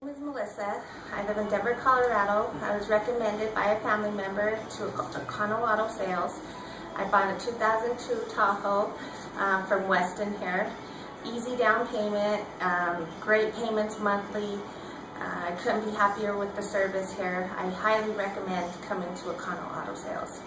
My name is Melissa. I live in Denver, Colorado. I was recommended by a family member to Econo Auto Sales. I bought a 2002 Tahoe um, from Weston here. Easy down payment, um, great payments monthly. Uh, I couldn't be happier with the service here. I highly recommend coming to Econo Auto Sales.